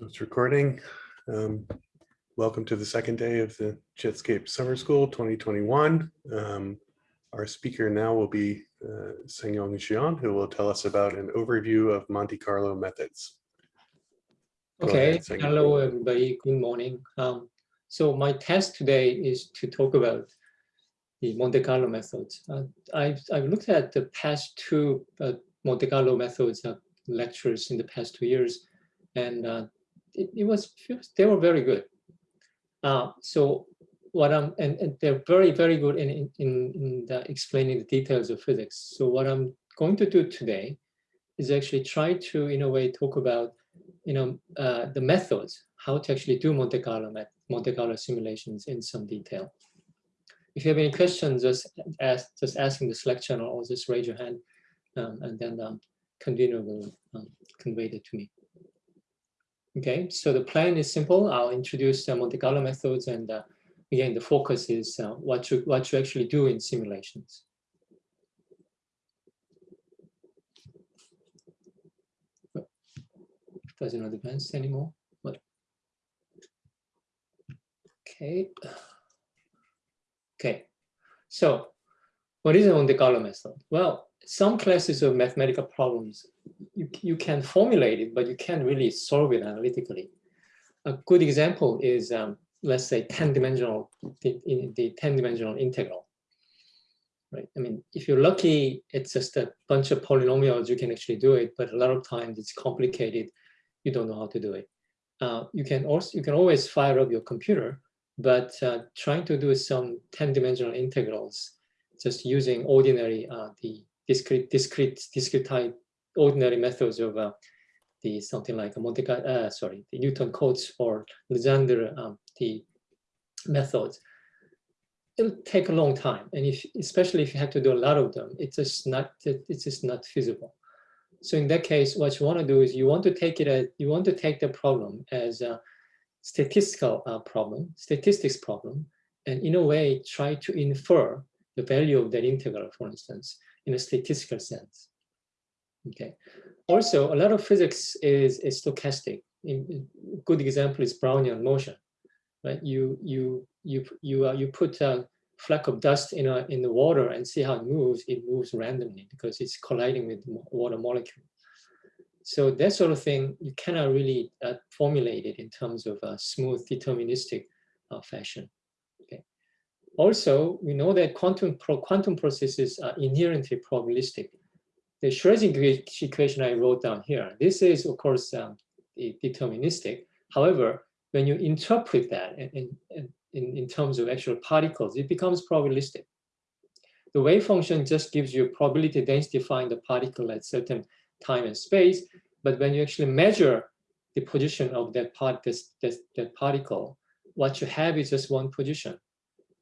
It's recording. Um, welcome to the second day of the Jetscape Summer School 2021. Um, our speaker now will be uh, Sangyong Jeon, who will tell us about an overview of Monte Carlo methods. Go okay, ahead, hello everybody, good morning. Um, so my task today is to talk about the Monte Carlo methods. Uh, I've, I've looked at the past two uh, Monte Carlo methods uh, lectures in the past two years, and uh, it, it was they were very good. Uh, so what I'm and, and, they're very very good in in in the explaining the details of physics. So what I'm going to do today is actually try to in a way talk about you know uh, the methods how to actually do Monte Carlo Monte Carlo simulations in some detail. If you have any questions, just ask just asking the Slack channel or just raise your hand, um, and then um, convener will um, convey it to me. Okay, so the plan is simple. I'll introduce the Monte Carlo methods and uh, again, the focus is uh, what, you, what you actually do in simulations. Doesn't advance anymore. What? Okay. Okay. So what is a Monte Carlo method? Well, some classes of mathematical problems, you, you can formulate it, but you can't really solve it analytically. A good example is, um, let's say, 10-dimensional, the, the 10-dimensional integral. Right. I mean, if you're lucky, it's just a bunch of polynomials, you can actually do it, but a lot of times it's complicated. You don't know how to do it. Uh, you can also you can always fire up your computer, but uh, trying to do some 10-dimensional integrals just using ordinary uh, the discrete, discrete, discrete type ordinary methods of uh, the something like a Monte uh, sorry, the Newton Cotes or Legendre um, the methods. It'll take a long time, and if especially if you have to do a lot of them, it's just not it's just not feasible. So in that case, what you want to do is you want to take it as you want to take the problem as a statistical uh, problem, statistics problem, and in a way try to infer the value of that integral, for instance, in a statistical sense. Okay. Also, a lot of physics is, is stochastic. A good example is Brownian motion. Right? You you you you uh, you put a fleck of dust in a in the water and see how it moves. It moves randomly because it's colliding with water molecule. So that sort of thing you cannot really uh, formulate it in terms of a smooth deterministic uh, fashion. Also, we know that quantum, pro quantum processes are inherently probabilistic. The Schrödinger equation I wrote down here, this is, of course, um, deterministic. However, when you interpret that in, in, in, terms of actual particles, it becomes probabilistic. The wave function just gives you probability density find the particle at certain time and space, but when you actually measure the position of that, part, this, this, that particle, what you have is just one position.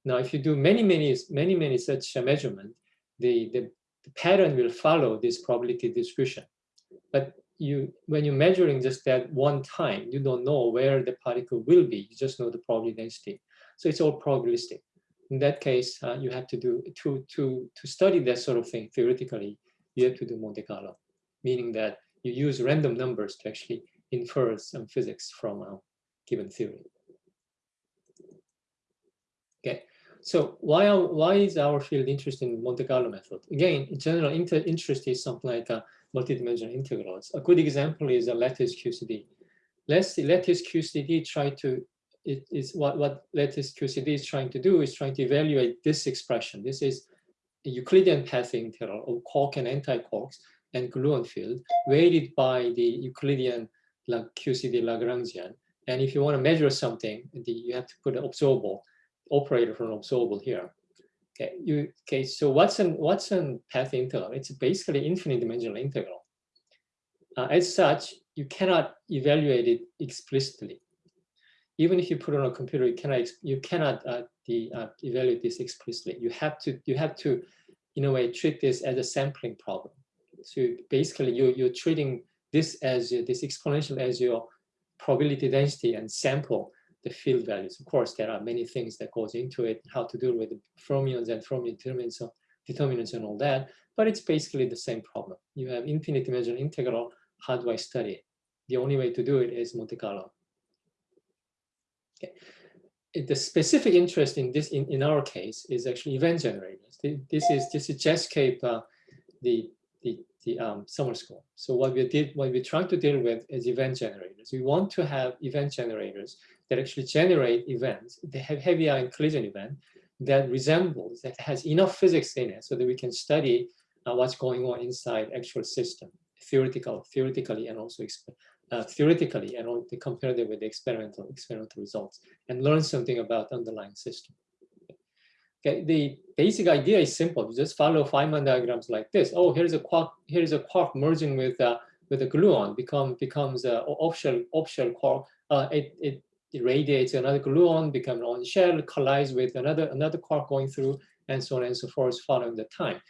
Now, if you do many, many, many, many such measurement, the, the, the pattern will follow this probability distribution. But you, when you're measuring just that one time, you don't know where the particle will be. You just know the probability density. So it's all probabilistic. In that case, uh, you have to do to to to study that sort of thing theoretically. You have to do Monte Carlo, meaning that you use random numbers to actually infer some physics from a given theory. Okay, so why, are, why is our field interested in Monte Carlo method? Again, in general inter interest is something like a multidimensional integrals. A good example is a lattice QCD. Let's lattice QCD try to, it is what, what lattice QCD is trying to do is trying to evaluate this expression. This is Euclidean path integral of quark and anti-quarks and gluon field weighted by the Euclidean QCD Lagrangian. And if you want to measure something, you have to put an observable operator from observable here. Okay, you okay. So what's an what's an path integral? It's basically infinite dimensional integral. Uh, as such, you cannot evaluate it explicitly. Even if you put it on a computer, you cannot you cannot uh, the, uh, evaluate this explicitly. You have to you have to, in a way, treat this as a sampling problem. So basically, you you're treating this as this exponential as your probability density and sample the field values. Of course, there are many things that goes into it, how to deal with the fermions and fermion determinants, determinants and all that, but it's basically the same problem. You have infinite dimensional integral, how do I study it? the only way to do it is Monte Carlo. Okay. The specific interest in this, in, in our case, is actually event generators. This is this is Jetscape, uh, the the the um, summer school. So what we did, what we're trying to deal with is event generators. We want to have event generators that actually generate events. They have heavy ion collision event that resembles, that has enough physics in it so that we can study uh, what's going on inside actual system, theoretical, theoretically, and also uh, theoretically, and compare them with the experimental experimental results, and learn something about underlying system. Okay, the basic idea is simple. You just follow Feynman diagrams like this. Oh, here's a quark. Here's a quark merging with uh, with a gluon. Become becomes a offshell offshell quark. Uh, it it it radiates another gluon, becomes on shell, collides with another another quark going through, and so on and so forth, following the time.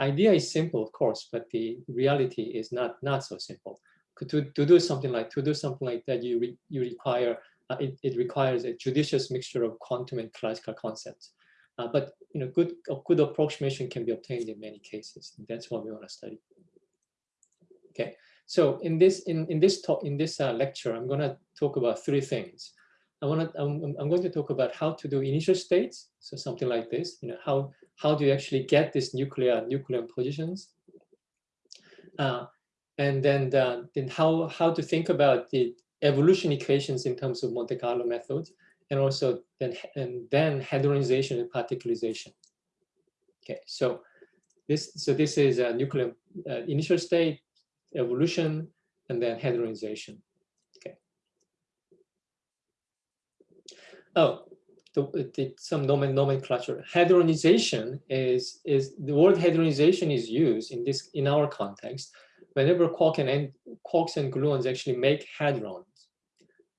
Idea is simple, of course, but the reality is not not so simple. To, to do something like to do something like that, you re, you require uh, it, it requires a judicious mixture of quantum and classical concepts. Uh, but you know, good good approximation can be obtained in many cases. That's what we want to study. Okay, so in this in in this talk in this uh, lecture, I'm going to talk about three things. I want to I'm, I'm going to talk about how to do initial states, so something like this. You know, how how do you actually get these nuclear nuclear positions? Uh, and then the, then how how to think about the evolution equations in terms of Monte Carlo methods and also then and then hadronization and particularization. Okay, so this so this is a nuclear uh, initial state, evolution, and then hadronization. Okay. Oh, the, the, some nomen, nomenclature. Hadronization is is the word hadronization is used in this in our context whenever quark and quarks and gluons actually make hadrons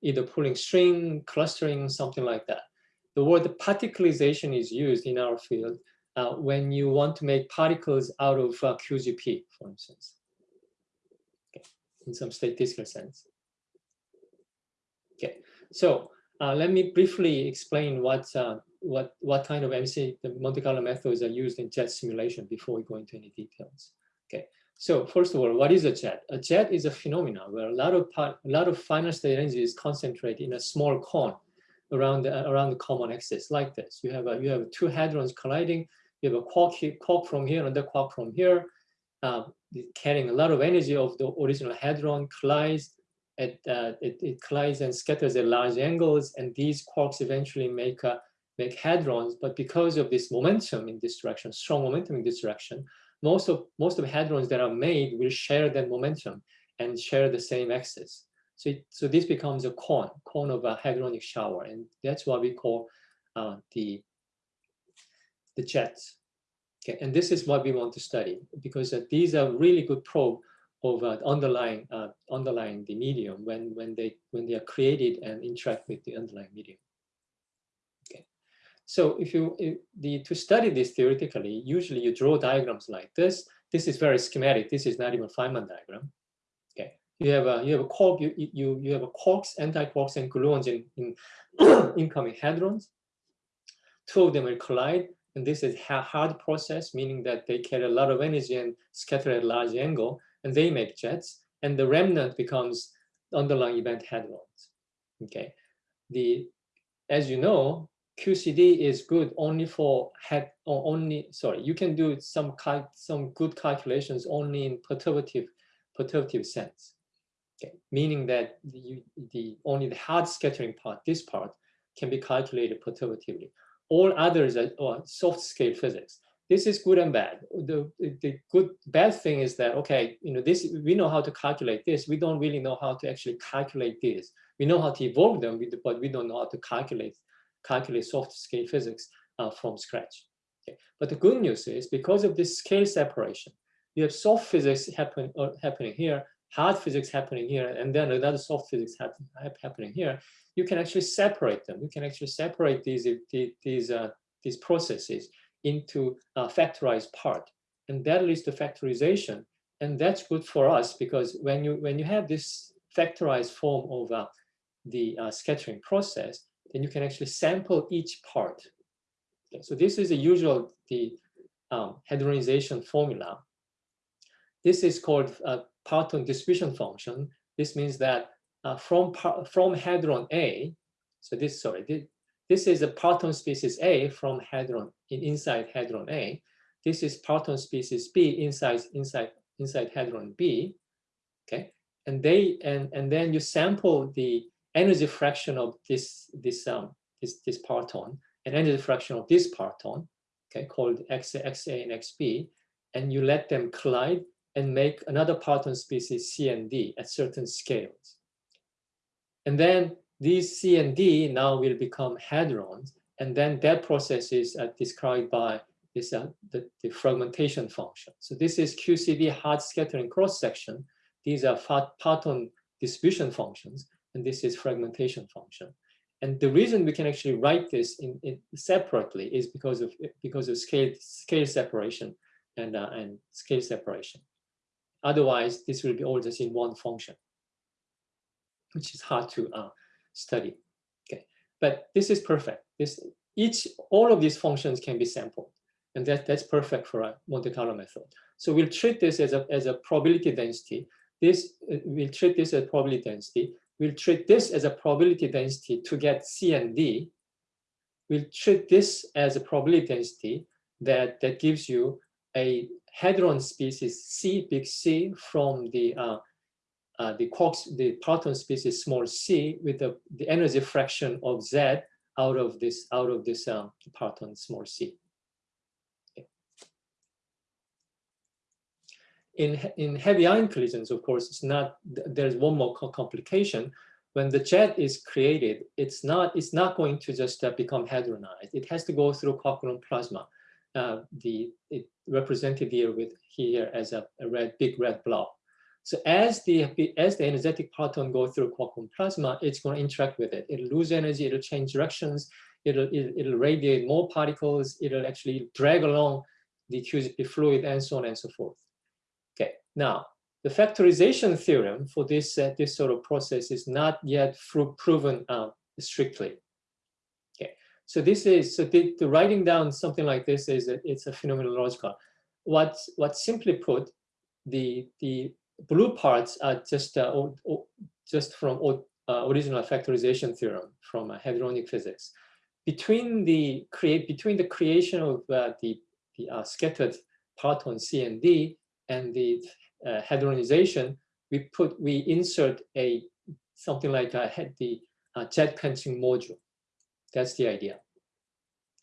either pulling string, clustering, something like that. The word particularization is used in our field uh, when you want to make particles out of uh, QGP, for instance, okay. in some statistical sense. Okay, so uh, let me briefly explain what uh, what what kind of MC the Monte Carlo methods are used in jet simulation before we go into any details. Okay, so first of all, what is a jet? A jet is a phenomenon where a lot of part, a lot of final state energy is concentrated in a small cone around the, around the common axis, like this. You have a, you have two hadrons colliding. You have a quark, quark from here, and another quark from here, uh, carrying a lot of energy of the original hadron collides. It, uh, it, it, collides and scatters at large angles, and these quarks eventually make a, make hadrons. But because of this momentum in this direction, strong momentum in this direction, most of most of hadrons that are made will share that momentum and share the same axis. So, so this becomes a cone, cone of a hadronic shower, and that's what we call uh, the the jets. Okay, and this is what we want to study because uh, these are really good probe uh, underlying uh, underlying the medium when when they when they are created and interact with the underlying medium. Okay, So if you if the to study this theoretically, usually you draw diagrams like this. This is very schematic. This is not even Feynman diagram. Okay, you have a you have a quark you you you have a quarks, anti-quarks, and gluons in, in incoming hadrons. Two of them will collide, and this is a hard process, meaning that they carry a lot of energy and scatter at large angle, and they make jets, and the remnant becomes underlying event hadrons. Okay, the as you know, QCD is good only for head or only sorry you can do some some good calculations only in perturbative perturbative sense. Okay? Meaning that the, the only the hard scattering part this part can be calculated perturbatively. All others are, are soft scale physics this is good and bad the, the good bad thing is that okay you know this we know how to calculate this we don't really know how to actually calculate this we know how to evolve them but we don't know how to calculate calculate soft scale physics uh, from scratch. Okay. But the good news is because of this scale separation, you have soft physics happen, uh, happening here, hard physics happening here, and then another soft physics happen, happening here. You can actually separate them. You can actually separate these, these, uh, these processes into a factorized part. And that leads to factorization. And that's good for us because when you, when you have this factorized form of uh, the uh, scattering process, then you can actually sample each part. Okay, so this is the usual the um, hadronization formula. This is called a Parton distribution function. This means that uh, from, from hadron A, so this, sorry, this, is a parton species A from hadron, in, inside hadron A. This is parton species B inside, inside, inside hadron B, okay? And they, and, and then you sample the energy fraction of this, this, um, this, this parton, and energy fraction of this parton, okay, called X, XA and XB, and you let them collide and make another parton species C and D at certain scales. And then these C and D now will become hadrons, and then that process is uh, described by this, uh, the, the fragmentation function. So this is QCD hard scattering cross section. These are parton distribution functions, and this is fragmentation function. And the reason we can actually write this in, in separately is because of because of scale scale separation and uh, and scale separation. Otherwise, this will be all just in one function, which is hard to uh, study. Okay, but this is perfect. This each all of these functions can be sampled, and that that's perfect for a Monte Carlo method. So we'll treat this as a as a probability density. This uh, we'll treat this as probability density we'll treat this as a probability density to get C and D. We'll treat this as a probability density that, that gives you a hadron species C, big C, from the uh, uh, the quarks, the parton species small c with the, the energy fraction of z out of this out of this um, parton small c. in, in heavy ion collisions, of course, it's not, there's one more complication. When the jet is created, it's not, it's not going to just uh, become hadronized. It has to go through gluon plasma. Uh, the it represented here with here as a, a, red, big red blob. So as the as the energetic parton go through gluon plasma, it's going to interact with it. It'll lose energy. It'll change directions. It'll it'll, it'll radiate more particles. It'll actually drag along the QCD fluid and so on and so forth. Okay. Now, the factorization theorem for this, uh, this sort of process is not yet proven uh, strictly. Okay, so this is, so the, the, writing down something like this is, a, it's a phenomenological. What, what simply put, the, the blue parts are just, uh, o, o, just from uh, original factorization theorem from uh, hadronic physics. Between the create between the creation of uh, the, the scattered parton C and D and the uh, hadronization, we put we insert a something like a the uh, jet quenching module. That's the idea.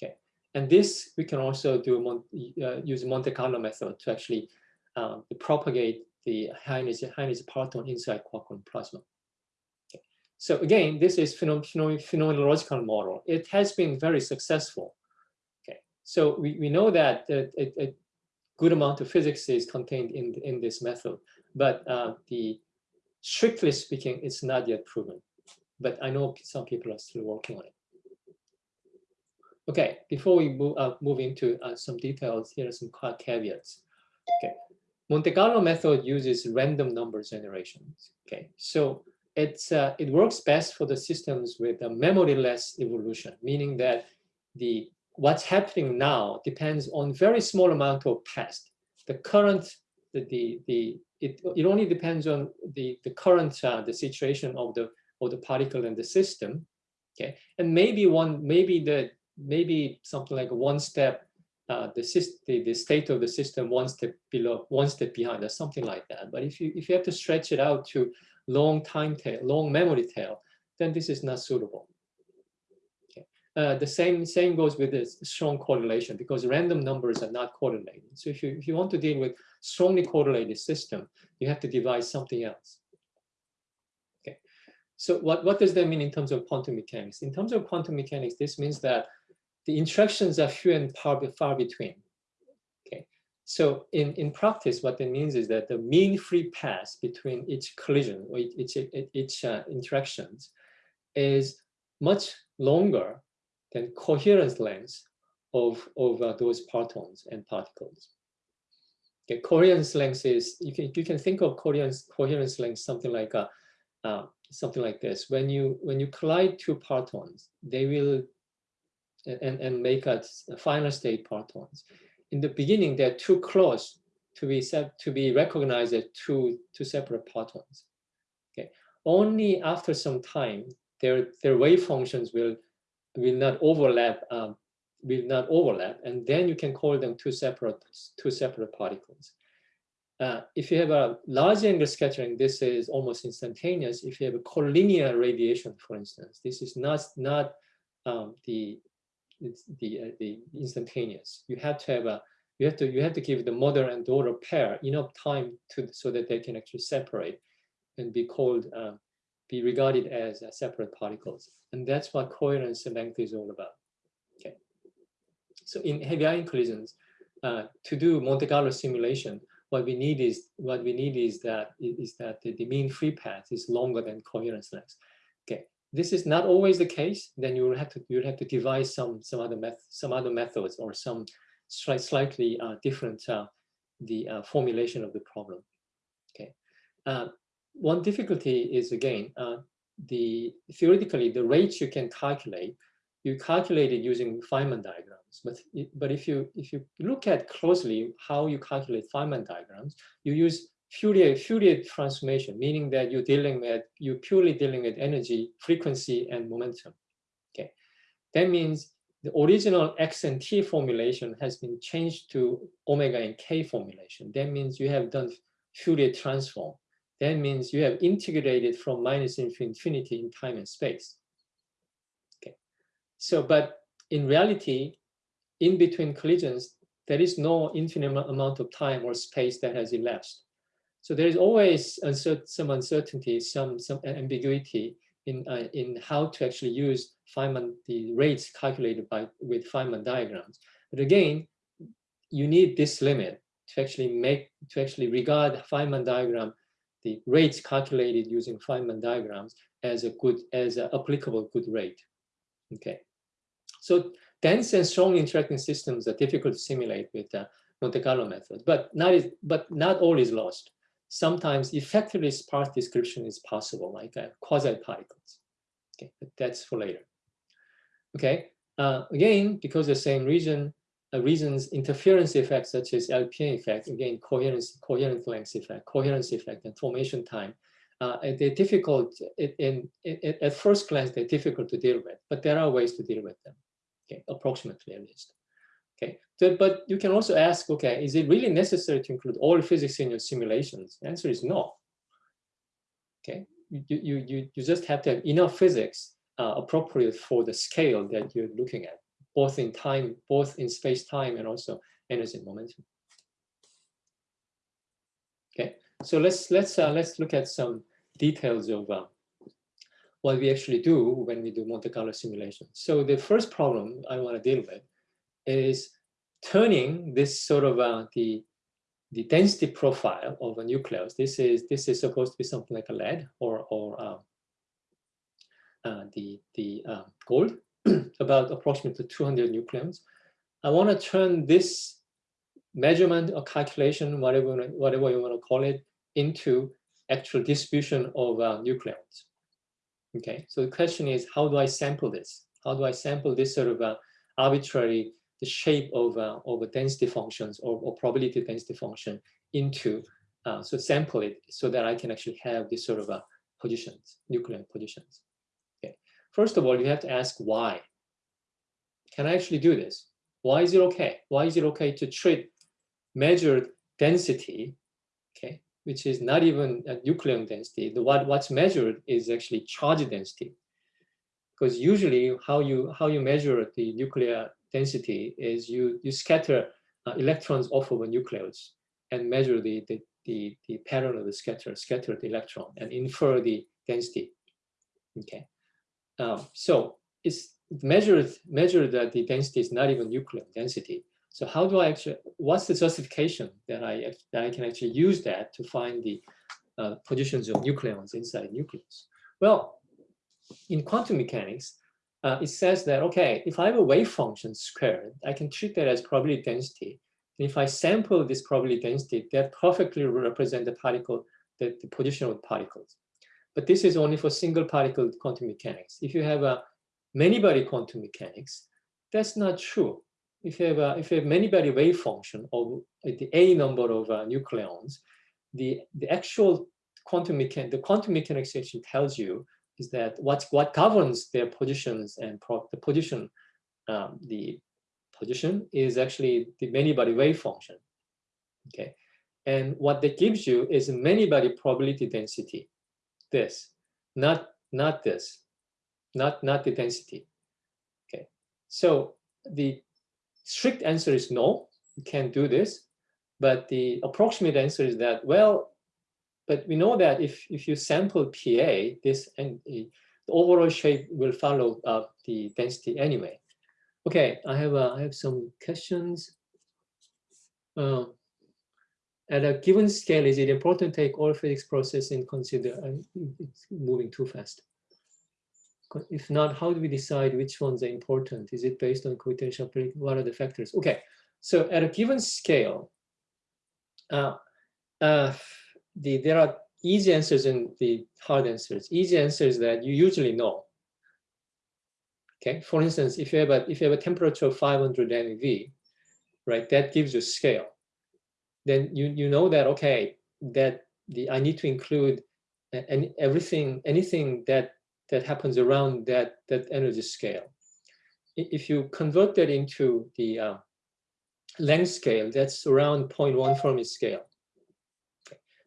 Okay, and this we can also do mon uh, use Monte Carlo method to actually propagate the high energy high energy parton inside quark gluon plasma. Okay. So again, this is phenomenological model. It has been very successful. Okay, so we, we know that it, it, good amount of physics is contained in, in this method, but uh, the strictly speaking, it's not yet proven. But I know some people are still working on it. Okay, before we move, uh, move into uh, some details, here are some caveats. Okay, Monte Carlo method uses random number generations. Okay, so it's uh, it works best for the systems with a memoryless evolution, meaning that the what's happening now depends on very small amount of past. The current, the, the, the it, it only depends on the, the current, uh, the situation of the, of the particle and the system. Okay, and maybe one, maybe the, maybe something like one step, uh, the, the, the state of the system one step below, one step behind, or something like that. But if you, if you have to stretch it out to long time tail, long memory tail, then this is not suitable. Uh, the same same goes with this strong correlation because random numbers are not correlated. So if you if you want to deal with strongly correlated system, you have to devise something else. Okay. So what what does that mean in terms of quantum mechanics? In terms of quantum mechanics, this means that the interactions are few and far between. Okay. So in in practice, what that means is that the mean free path between each collision or each each, uh, interactions is much longer than coherence length of, of uh, those partons and particles. Okay, coherence length is, you can, you can think of coherence, coherence length something like a, uh, something like this. When you, when you collide two partons, they will, and, and make a, final state partons. In the beginning, they're too close to be set, to be recognized as two, two separate partons. Okay, only after some time, their their wave functions will will not overlap um, will not overlap, and then you can call them two separate two separate particles. Uh, if you have a large angle scattering, this is almost instantaneous. If you have a collinear radiation, for instance, this is not not um, the the uh, the instantaneous. You have to have a you have to you have to give the mother and daughter pair enough time to so that they can actually separate and be called uh, be regarded as uh, separate particles. And that's what coherence length is all about. Okay. So in heavy ion collisions, uh, to do Monte Carlo simulation, what we need is what we need is that is that the, the mean free path is longer than coherence length. Okay, this is not always the case. Then you will have to you will have to devise some some other method some other methods or some slight, slightly uh, different uh, the uh, formulation of the problem. Okay, uh, one difficulty is again uh, the theoretically the rates you can calculate you calculate it using Feynman diagrams. But, but if you if you look at closely how you calculate Feynman diagrams, you use Fourier, transformation, meaning that you're dealing with, you're purely dealing with energy, frequency, and momentum. Okay, That means the original X and T formulation has been changed to omega and K formulation. That means you have done Fourier transform. That means you have integrated from minus infinity in time and space. Okay. So, but in reality, in between collisions, there is no infinite amount of time or space that has elapsed. So there is always some uncertainty, some some ambiguity in uh, in how to actually use Feynman the rates calculated by with Feynman diagrams. But again, you need this limit to actually make to actually regard Feynman diagram, the rates calculated using Feynman diagrams as a good as an applicable good rate. Okay. So dense and strongly interacting systems are difficult to simulate with the Monte Carlo method, but not, is, but not all is lost. Sometimes effectively sparse description is possible, like uh, quasi-particles. Okay, but that's for later. Okay, uh, again, because the same region, uh, reasons interference effects such as LPM effect, again, coherence, coherent length effect, coherence effect, and formation time, uh, they're difficult, in, at first glance, they're difficult to deal with, but there are ways to deal with them okay, approximately at least. Okay, so, but you can also ask, okay, is it really necessary to include all physics in your simulations? The answer is no. Okay, you, you, you, you just have to have enough physics uh, appropriate for the scale that you're looking at, both in time, both in space time and also energy and momentum. Okay, so let's let's uh, let's look at some details of uh, what we actually do when we do Monte Carlo simulation. So the first problem I want to deal with is turning this sort of uh, the the density profile of a nucleus. This is this is supposed to be something like a lead or or um, uh, the the uh, gold, about approximately 200 nucleons. I want to turn this measurement or calculation, whatever whatever you want to call it, into actual distribution of uh, nucleons. Okay, so the question is, how do I sample this? How do I sample this sort of uh, arbitrary, the shape of, uh, of density functions or, or, probability density function into, uh, so sample it so that I can actually have this sort of uh, positions, nuclear positions. Okay, first of all, you have to ask why. Can I actually do this? Why is it okay? Why is it okay to treat measured density, okay, which is not even a nucleon density. The, what, what's measured is actually charge density. Because usually how you, how you measure the nuclear density is you, you scatter uh, electrons off of a nucleus and measure the, the, the, the pattern of the scatter, scattered electron and infer the density. Okay. Um, so it's measured, measured that the density is not even nucleon density. So how do I actually, what's the justification that I, that I can actually use that to find the uh, positions of nucleons inside nucleus? Well, in quantum mechanics, uh, it says that, okay, if I have a wave function squared, I can treat that as probability density. And if I sample this probability density, that perfectly represent the particle, the, the position of particles. But this is only for single particle quantum mechanics. If you have a many body quantum mechanics, that's not true if you have a, if you have many body wave function of the a number of uh, nucleons, the the actual quantum mechanics, the quantum mechanics actually tells you is that what what governs their positions and the position, um, the position is actually the many-body wave function. Okay, and what that gives you is a many-body probability density. This, not not this, not not the density. Okay, so the strict answer is no, you can't do this. But the approximate answer is that well, but we know that if, if you sample PA, this and the overall shape will follow uh, the density anyway. Okay, I have uh, I have some questions. Uh, at a given scale, is it important to take all physics process in consider? it's moving too fast. If not, how do we decide which ones are important? Is it based on potential? What are the factors? Okay, so at a given scale, uh, uh, the, there are easy answers and the hard answers. Easy answers that you usually know. Okay, for instance, if you have a if you have a temperature of 500 MeV, right, that gives you scale. Then you you know that okay, that the I need to include any everything anything that that happens around that that energy scale. If you convert that into the uh, length scale, that's around 0.1 Fermi scale.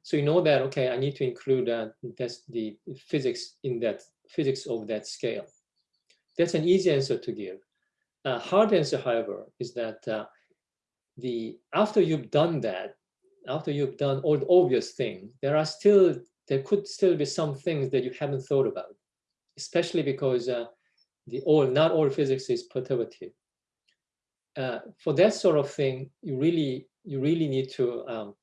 So you know that, okay, I need to include that, that's the physics in that physics of that scale. That's an easy answer to give. A hard answer, however, is that uh, the after you've done that, after you've done all the obvious thing, there are still there could still be some things that you haven't thought about, especially because uh, the all not all physics is perturbative. Uh, for that sort of thing, you really you really need to um,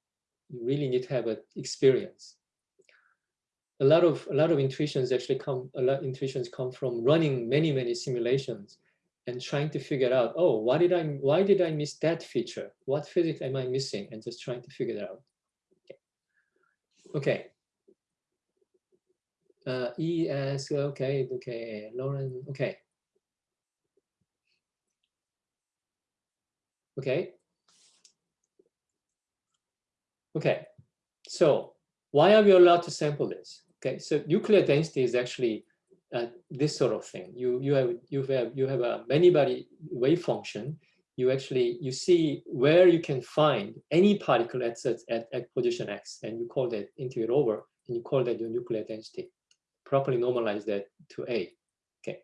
you really need to have an experience. A lot of a lot of intuitions actually come a lot intuitions come from running many many simulations and trying to figure out oh why did I why did I miss that feature what physics am I missing and just trying to figure it out. Okay. Uh, e asks okay okay Lauren okay okay Okay, so why are we allowed to sample this? Okay, so nuclear density is actually uh, this sort of thing. You you have you have you have a many body wave function. You actually you see where you can find any particle at, at, at position x, and you call that integrate over, and you call that your nuclear density. Properly normalize that to a. Okay.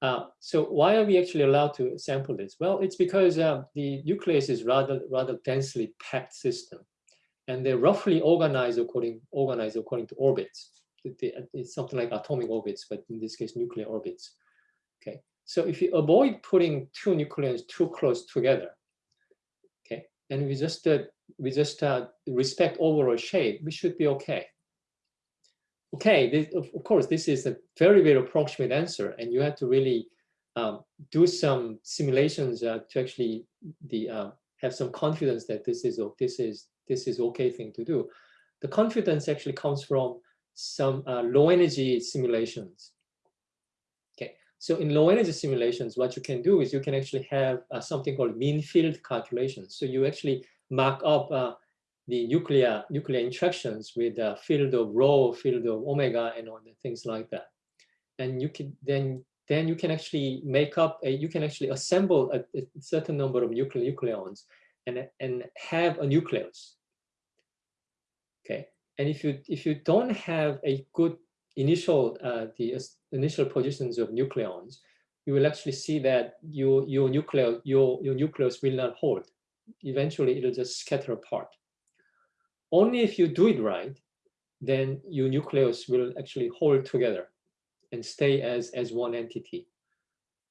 Uh, so why are we actually allowed to sample this? Well, it's because uh, the nucleus is rather rather densely packed system and they're roughly organized according organized according to orbits. It's something like atomic orbits, but in this case, nuclear orbits. Okay, so if you avoid putting two nucleons too close together, okay, and we just uh, we just uh, respect overall shape, we should be okay. Okay, this, of, course, this is a very very approximate answer, and you have to really um, do some simulations uh, to actually the uh, have some confidence that this is this is this is okay thing to do. The confidence actually comes from some uh, low energy simulations. Okay, so in low energy simulations, what you can do is you can actually have uh, something called mean field calculations. So you actually mark up uh, the nuclear nuclear interactions with a field of rho, field of omega, and all the things like that. And you can then then you can actually make up a you can actually assemble a, a certain number of nuclear nucleons and, and have a nucleus. Okay, and if you if you don't have a good initial uh, the initial positions of nucleons, you will actually see that your your nucleus your your nucleus will not hold. Eventually, it'll just scatter apart. Only if you do it right, then your nucleus will actually hold together and stay as as one entity.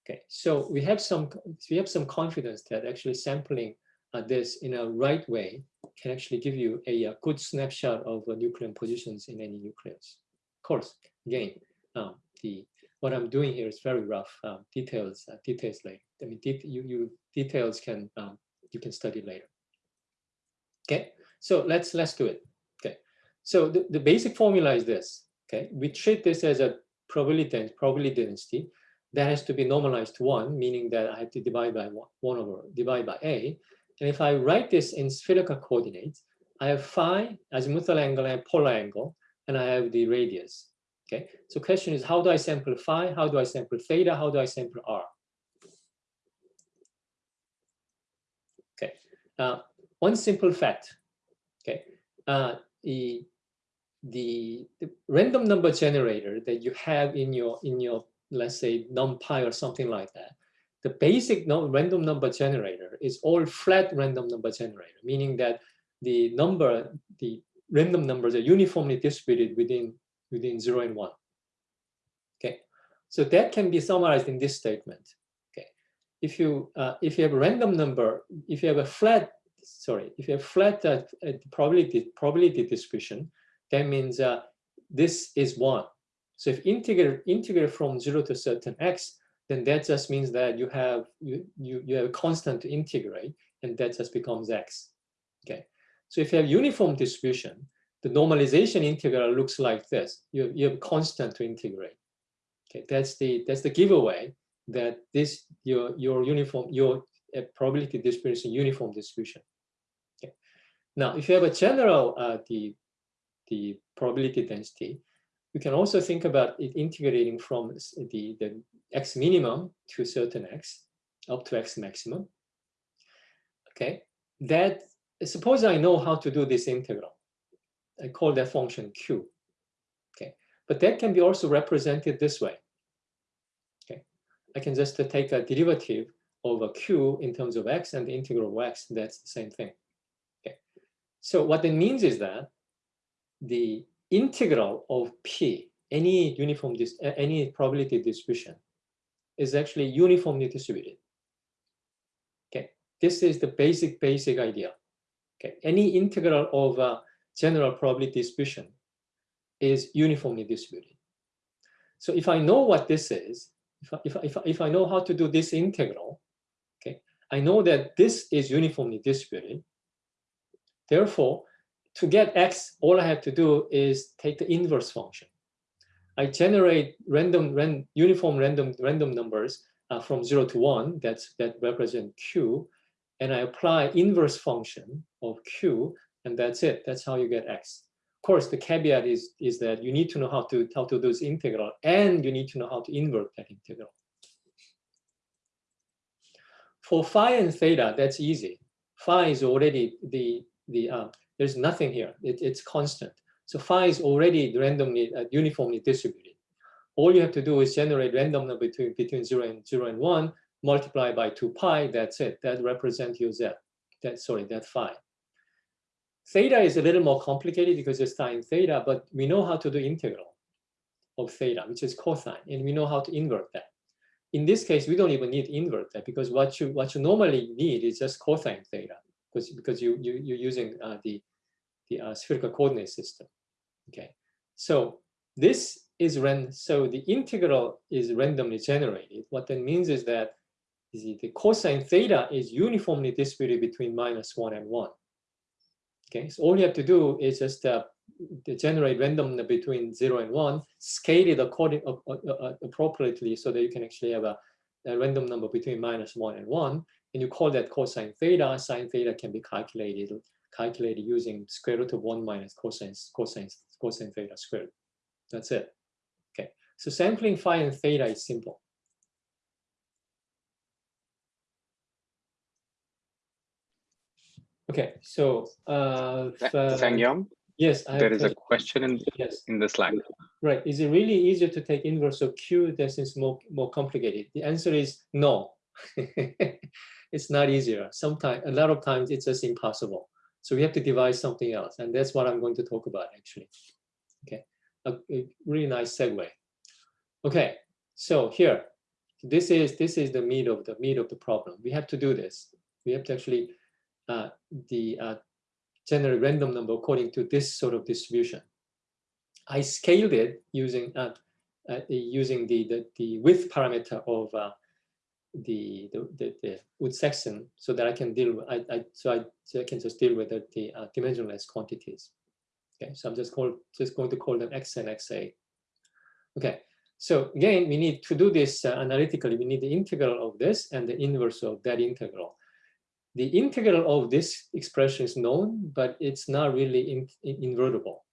Okay, so we have some we have some confidence that actually sampling this in a right way can actually give you a, a good snapshot of uh, nucleon positions in any nucleus. Of course, again, um, the what I'm doing here is very rough. Um, details, uh, details later. I mean, de you, you details can um, you can study later. Okay, so let's let's do it. Okay, so the, the basic formula is this. Okay, we treat this as a probability probability density that has to be normalized to one, meaning that I have to divide by one, one over divide by a, and if I write this in spherical coordinates, I have phi, azimuthal angle, and polar angle. and I have the radius. Okay, so question is, how do I sample phi? How do I sample theta? How do I sample r? Okay, uh, one simple fact. Okay, uh, the, the the random number generator that you have in your in your let's say numpy or something like that. The basic no, random number generator is all flat random number generator, meaning that the number, the random numbers are uniformly distributed within within zero and one. Okay, so that can be summarized in this statement. Okay, if you uh, if you have a random number, if you have a flat, sorry, if you have flat uh, uh probability probability distribution, that means uh, this is one. So if integrate integrate from zero to certain x, then that just means that you have you you you have a constant to integrate, and that just becomes x. Okay, so if you have uniform distribution, the normalization integral looks like this. You, you have constant to integrate. Okay, that's the that's the giveaway that this your your uniform your uh, probability distribution uniform distribution. Okay. Now, if you have a general uh, the the probability density, you can also think about it integrating from the the x minimum to certain x up to x maximum. Okay, that suppose I know how to do this integral. I call that function q. Okay, but that can be also represented this way. Okay, I can just take a derivative a q in terms of x and the integral of x. That's the same thing. Okay, so what it means is that the integral of p, any uniform dis any probability distribution, is actually uniformly distributed. Okay, this is the basic basic idea. Okay, any integral of a general probability distribution is uniformly distributed. So if I know what this is, if I, if, I, if, I, if I know how to do this integral, okay, I know that this is uniformly distributed. Therefore, to get x, all I have to do is take the inverse function. I generate random, ran, uniform random, random numbers uh, from zero to one, that's, that represent q, and I apply inverse function of q, and that's it. That's how you get x. Of course, the caveat is, is that you need to know how to, how to do this integral, and you need to know how to invert that integral. For phi and theta, that's easy. Phi is already the, the uh, there's nothing here. It, it's constant. So phi is already randomly, uh, uniformly distributed. All you have to do is generate random number between, between 0 and 0 and 1, multiply by 2 pi, that's it. That represents your z. That, sorry, that phi. Theta is a little more complicated because it's sine theta, but we know how to do integral of theta, which is cosine, and we know how to invert that. In this case, we don't even need to invert that because what you what you normally need is just cosine theta, because because you you you're using uh, the the uh, spherical coordinate system. Okay, so this is ran. So the integral is randomly generated. What that means is that the cosine theta is uniformly distributed between minus one and one. Okay, so all you have to do is just uh, generate random between zero and one, scale it according uh, uh, uh, appropriately so that you can actually have a, a, random number between minus one and one, and you call that cosine theta. Sine theta can be calculated calculated using square root of one minus cosine cosine cosine theta squared. That's it. Okay, so sampling phi and theta is simple. Okay, so uh, Sangyong, yes, I there is a question in yes. in the slide. Right, is it really easier to take inverse of Q that is more more complicated? The answer is no. it's not easier. Sometimes, a lot of times, it's just impossible. So we have to devise something else, and that's what I'm going to talk about actually. Okay, a, a really nice segue. Okay, so here, this is this is the meat of the meat of the problem. We have to do this. We have to actually uh, the uh, general random number according to this sort of distribution. I scaled it using uh, uh using the, the, the width parameter of uh, the, the, the, the Woods-Saxon so that I can deal with, I, I, so, I, so I can just deal with the, the uh, dimensionless quantities. Okay, so I'm just, call, just going to call them X and XA. Okay, so again, we need to do this uh, analytically. We need the integral of this and the inverse of that integral the integral of this expression is known, but it's not really in, in, invertible.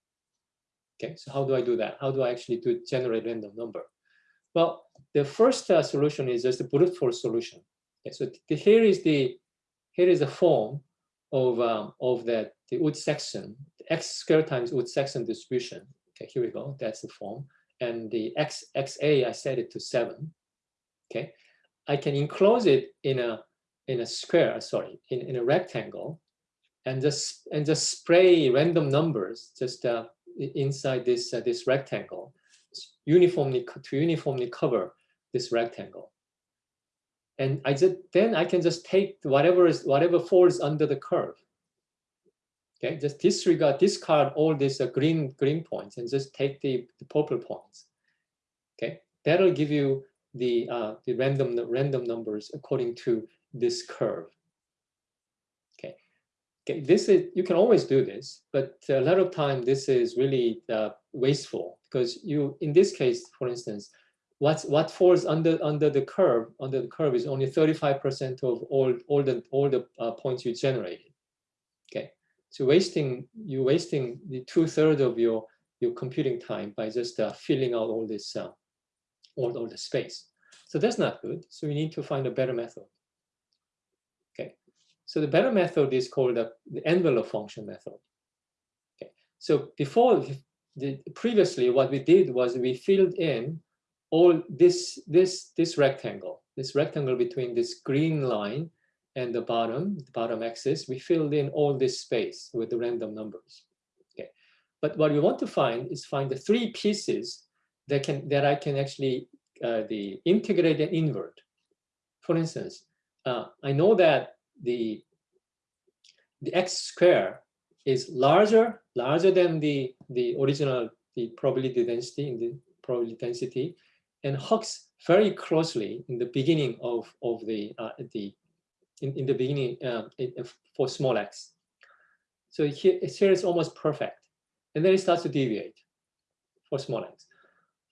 Okay, so how do I do that? How do I actually do generate random number? Well, the first uh, solution is just a brute force solution. Okay, so the, here is the here is the form of um, of that the Woods-Saxon, the x squared times Woods-Saxon distribution. Okay, here we go. That's the form, and the x xa I set it to seven. Okay, I can enclose it in a in a square. Sorry, in in a rectangle, and just and just spray random numbers just uh, inside this uh, this rectangle uniformly to uniformly cover this rectangle. And I just then I can just take whatever is whatever falls under the curve. Okay, just disregard, discard all these uh, green green points and just take the, the purple points. Okay, that'll give you the uh, the random the random numbers according to this curve. Okay, okay, this is you can always do this, but a lot of time this is really uh, wasteful because you in this case, for instance, what's what falls under under the curve under the curve is only 35% of all all the all the uh, points you generated. Okay, so wasting you wasting the two thirds of your your computing time by just uh, filling out all this uh, all all the space. So that's not good. So we need to find a better method. Okay, so the better method is called the envelope function method. Okay, so before the, previously what we did was we filled in all this this this rectangle this rectangle between this green line and the bottom the bottom axis we filled in all this space with the random numbers okay? But what we want to find is find the three pieces that can that i can actually uh, the integrate and invert. For instance uh, i know that the the x square is larger larger than the the original the probability density in the probability density and hugs very closely in the beginning of, of the, uh, the in, in the beginning uh, for small x. So here, here it's almost perfect. And then it starts to deviate for small x.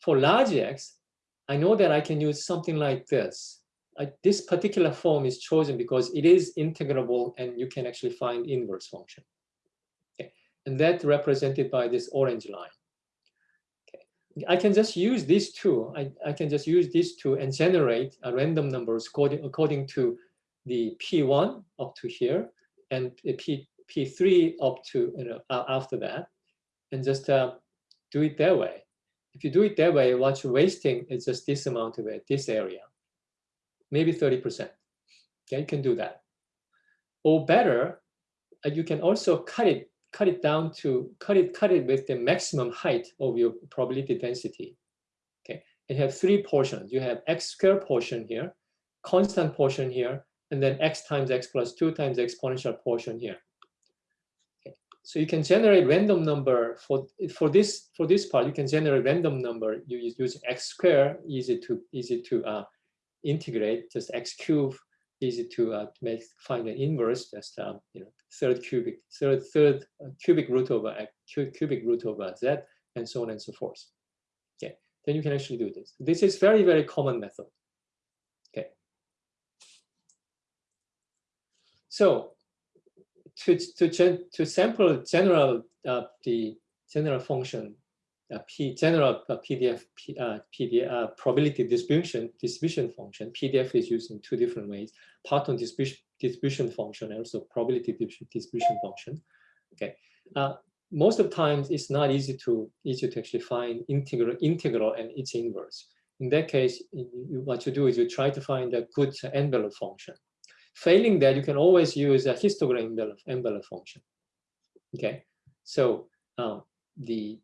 For large x, I know that I can use something like this. I, this particular form is chosen because it is integrable and you can actually find inverse function. Okay. And that represented by this orange line. I can just use these two. I, I can just use these two and generate a random numbers according, according to the P1 up to here and P, P3 up to, you know, after that, and just uh, do it that way. If you do it that way, what you're wasting is just this amount of it, this area, maybe 30%. Okay, you can do that. Or better, uh, you can also cut it cut it down to cut it cut it with the maximum height of your probability density. Okay, you have three portions. You have x squared portion here, constant portion here, and then x times x plus two times exponential portion here. Okay, so you can generate random number for for this for this part. You can generate random number. You use x squared, easy to easy to uh, integrate. Just x cube easy to uh, make find an inverse, just um, you know third cubic third third uh, cubic root over cubic root over z, and so on and so forth. Okay, then you can actually do this. This is very very common method. Okay, so to to to sample general uh, the general function uh, P general PDF P, uh, PDF uh, probability distribution distribution function. PDF is used in two different ways: Parton distribution distribution function and also probability distribution function. Okay. Uh, most of the times, it's not easy to easy to actually find integral integral and its inverse. In that case, you, what you do is you try to find a good envelope function. Failing that, you can always use a histogram envelope, envelope function. Okay, so um, the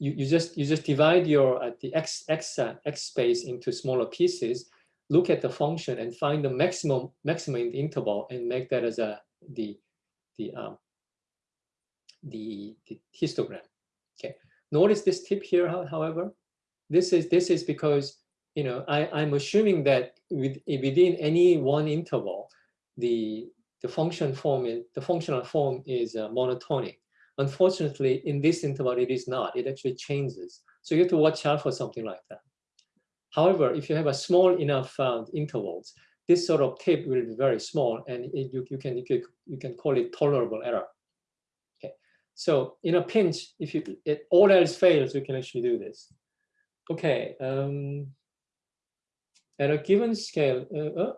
you, you just you just divide your uh, the x x uh, x space into smaller pieces look at the function and find the maximum maximum in the interval and make that as a the the um, the, the histogram. Okay. Notice this tip here however. This is this is because you know i i'm assuming that with, within any one interval the the function form is the functional form is uh, monotonic Unfortunately, in this interval, it is not. It actually changes. So you have to watch out for something like that. However, if you have a small enough uh, intervals, this sort of tip will be very small, and it, you, you, can, you, can, you can call it tolerable error. Okay, So in a pinch, if you it, all else fails, you can actually do this. Okay. Um, at a given scale, uh, uh,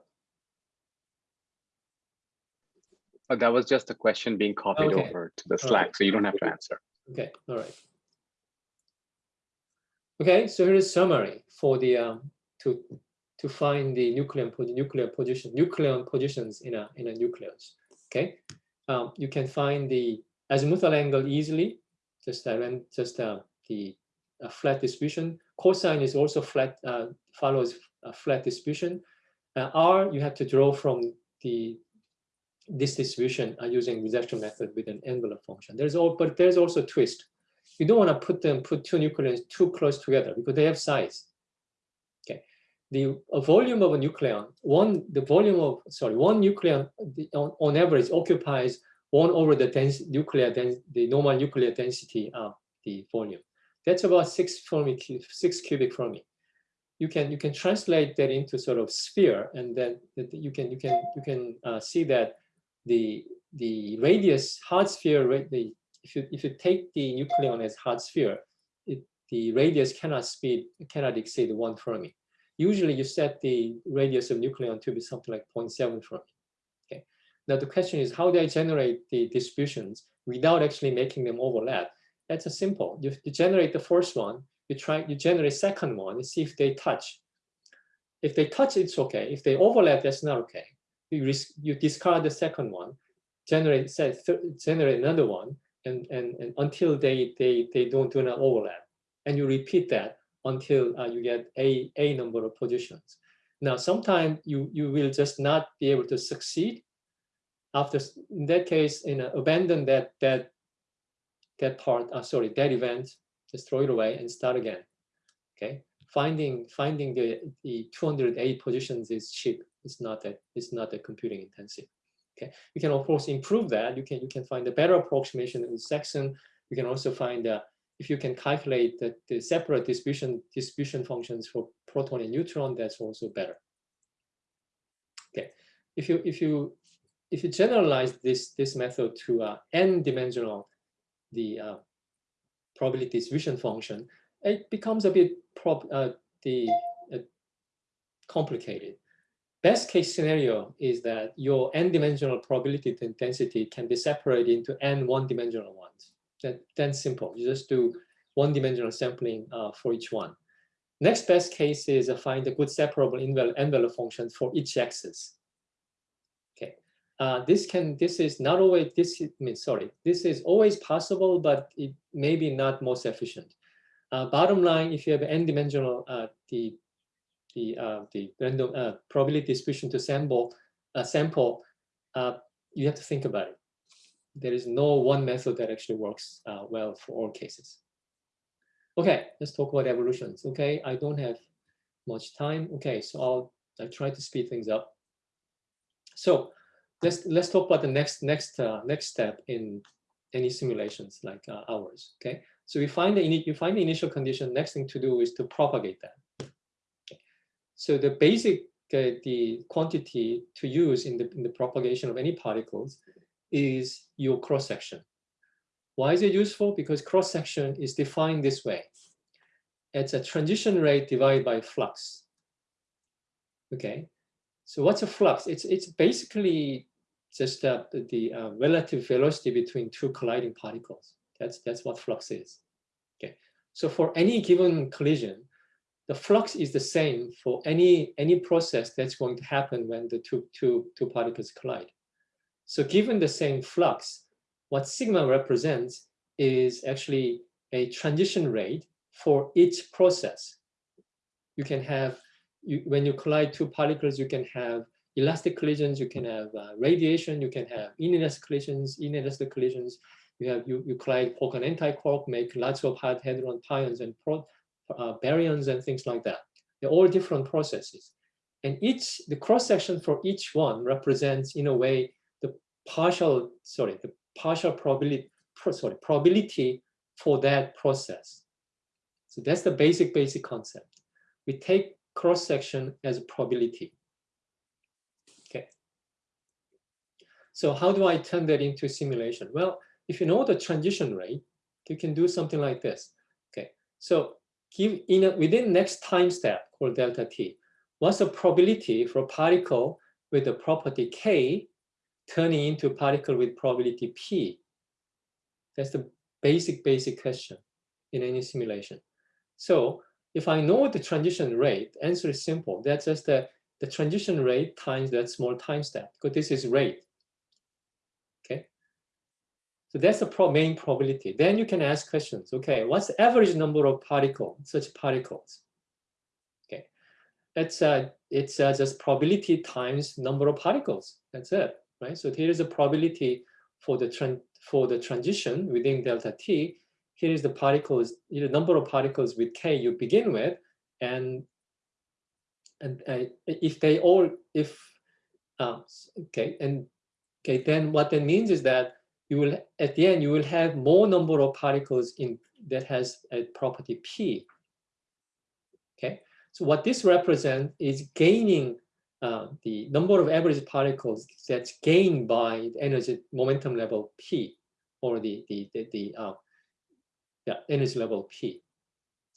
Oh, that was just a question being copied Okay. over to the right. Slack, so you don't have to answer. Okay, all right. Okay, so here's a summary for the um, to to find the nuclear nuclear position nuclear positions in a in a nucleus. Okay, um, you can find the azimuthal angle easily. Just uh, just uh, the uh, flat distribution. Cosine is also flat uh, follows a flat distribution. Uh, R you have to draw from the this distribution are using reduction method with an envelope function. There's all, but there's also a twist. You don't want to put them, put two nucleons too close together because they have size. Okay, the volume of a nucleon, one the volume of sorry one nucleon on, on average occupies one over the dense nuclear dens the normal nuclear density of the volume. That's about six Fermi six cubic Fermi. You can you can translate that into sort of sphere, and then you can you can you can uh, see that the the radius hard sphere the if you if you take the nucleon as hard sphere it the radius cannot speed cannot exceed one fermi. Usually you set the radius of nucleon to be something like 0.7 fermi. Okay. Now the question is how do i generate the distributions without actually making them overlap? That's a simple. You, you generate the first one you try you generate second one and see if they touch. If they touch it's okay. If they overlap that's not okay you, ris- you discard the second one, generate say, generate another one, and, and, and until they, they, they don't do not overlap. And you repeat that until uh, you get a, a number of positions. Now, sometimes you, you will just not be able to succeed. After, in that case, you know, abandon that, that, that part, uh, sorry, that event, just throw it away and start again. Okay, finding finding the the 208 positions is cheap. It's not that it's not that computing intensive. Okay, you can of course improve that. You can you can find a better approximation in section. You can also find uh, if you can calculate the, the separate distribution distribution functions for proton and neutron. That's also better. Okay, if you if you if you generalize this this method to uh, n dimensional the uh, probability distribution function, it becomes a bit uh, the uh, complicated. Best case scenario is that your n-dimensional probability den- density can be separated into n one-dimensional ones. That, then simple. You just do one-dimensional sampling uh, for each one. Next best case is uh, find a good separable envel- envelope function for each axis. Okay. Uh, this can this is not always this is, I mean sorry this is always possible but it may be not most efficient. Uh, bottom line, if you have n-dimensional uh, the the uh, the random uh, probability distribution to sample uh, sample, uh, you have to think about it. There is no one method that actually works uh, well for all cases. Okay, let's talk about evolutions. Okay, I don't have much time. Okay, so I'll I try to speed things up. So let's let's talk about the next next uh, next step in any simulations like ours. Okay, so we find the you find the initial condition. Next thing to do is to propagate that. So the basic uh, the quantity to use in the in the propagation of any particles is your cross section. Why is it useful? Because cross section is defined this way. It's a transition rate divided by flux. Okay, so what's a flux? It's it's basically just uh, the, the uh, relative velocity between two colliding particles. That's that's what flux is. Okay, so for any given collision, the flux is the same for any any process that's going to happen when the two two two particles collide. So given the same flux, what sigma represents is actually a transition rate for each process. You can have you, when you collide two particles, you can have elastic collisions, you can have uh, radiation, you can have inelastic collisions, inelastic collisions. You have you, you collide quark and anti-quark, make lots of hard hadron pions and pro, uh, baryons and things like that. They're all different processes. And each, the cross section for each one represents in a way the partial, sorry, the partial probability, pro, sorry, probability for that process. So that's the basic, basic concept. We take cross section as a probability. Okay. So how do I turn that into simulation? Well, if you know the transition rate, you can do something like this. Okay, so give in a, within next time step called delta t, what's the probability for a particle with the property k turning into a particle with probability p? That's the basic, basic question in any simulation. So if I know the transition rate, answer is simple. That's just the, the transition rate times that small time step, because this is rate. So that's the pro main probability. Then you can ask questions. Okay, what's the average number of particles, such particles? Okay, it's uh, it's uh, just probability times number of particles. That's it, right? So here is a probability for the for the transition within delta t here is the particles, the number of particles with k you begin with, and and uh, if they all if um, okay and okay then what that means is that you will at the end you will have more number of particles in that has a property p. Okay, so what this represents is gaining uh, the number of average particles that's gained by the energy momentum level p or the the the, the uh, yeah, energy level P.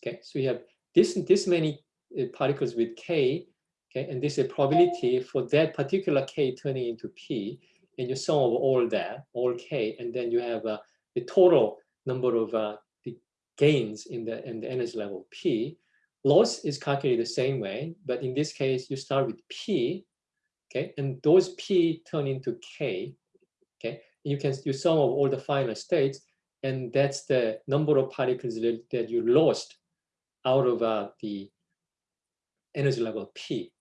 Okay, so we have this, this many uh, particles with K, okay, and this is a probability for that particular K turning into P, and you sum of all that, all K, and then you have uh, the total number of uh, the gains in the, in the energy level P. Loss is calculated the same way, but in this case, you start with P, okay, and those P turn into K, okay, you can you sum of all the final states, and that's the number of particles that, you lost out of uh, the energy level P.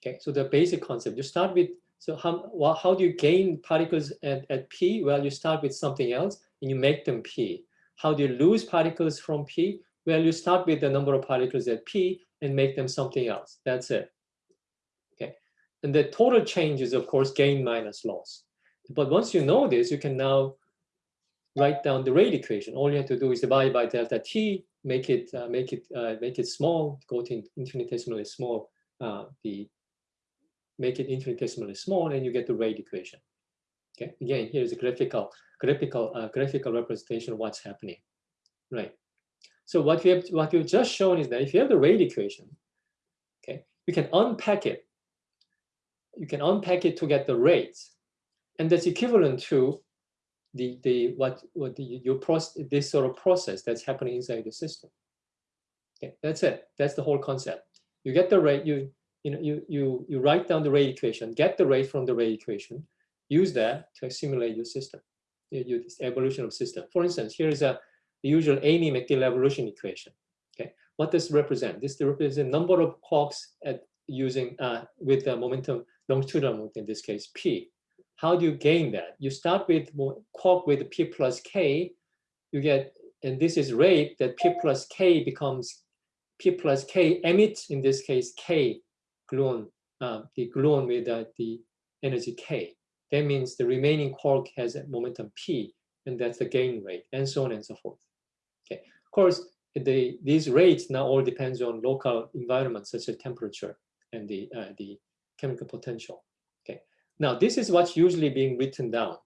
Okay, so the basic concept, you start with, so how, well, how do you gain particles at, at P? Well, you start with something else and you make them P. How do you lose particles from P? Well, you start with the number of particles at P and make them something else. That's it. Okay, and the total change is, of course, gain minus loss. But once you know this, you can now write down the rate equation. All you have to do is divide by delta t, make it uh, make it uh, make it small, go to infinitesimally small, uh, the make it infinitesimally small, and you get the rate equation. Okay, again, here's a graphical graphical uh, graphical representation of what's happening, right? So what we have what we've just shown is that if you have the rate equation, okay, you can unpack it. You can unpack it to get the rates, and that's equivalent to the the what what the your process this sort of process that's happening inside the system. Okay, that's it. That's the whole concept. You get the rate. You you know you you you write down the rate equation. Get the rate from the rate equation. Use that to simulate your system. Your evolution of system. For instance, here is a the usual AMY-McGill evolution equation. Okay, what does represent? This represents number of quarks at using uh, with the momentum longitudinal momentum in this case p how do you gain that? You start with quark with p plus k, you get, and this is rate that p plus k becomes p plus k emits, in this case, k gluon, uh, the gluon with uh, the energy k. That means the remaining quark has a momentum p, and that's the gain rate, and so on and so forth. Okay, of course, the, these rates now all depends on local environments such as temperature and the, uh, the chemical potential. Okay. Now, this is what's usually being written down.